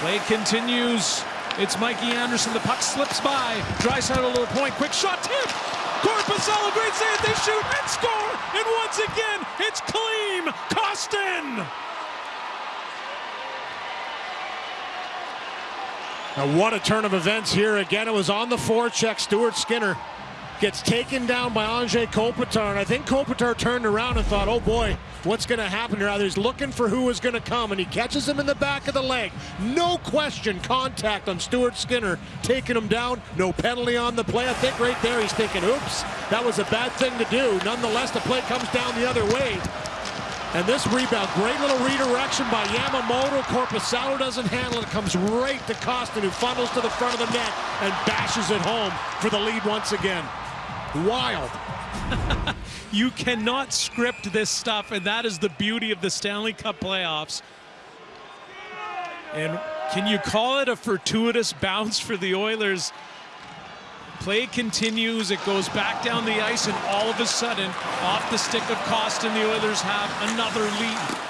Play continues. It's Mikey Anderson. The puck slips by. Draisaitl a little point. Quick shot. Tip. Korpisalo. Great save. They shoot and score. And once again, it's Klim Kostin. Now what a turn of events here. Again, it was on the forecheck. Stuart Skinner gets taken down by Anze Kopitar. And I think Kopitar turned around and thought, oh boy, what's going to happen here? He's looking for who is going to come, and he catches him in the back of the leg. No question, contact on Stuart Skinner, taking him down. No penalty on the play. I think right there he's thinking, oops, that was a bad thing to do. Nonetheless, the play comes down the other way. And this rebound, great little redirection by Yamamoto. Korpisalo doesn't handle it. Comes right to Kostin, who funnels to the front of the net and bashes it home for the lead once again. Wild. you cannot script this stuff, and that is the beauty of the Stanley Cup playoffs. And can you call it a fortuitous bounce for the Oilers? Play continues, it goes back down the ice, and all of a sudden, off the stick of Kostin, the Oilers have another lead.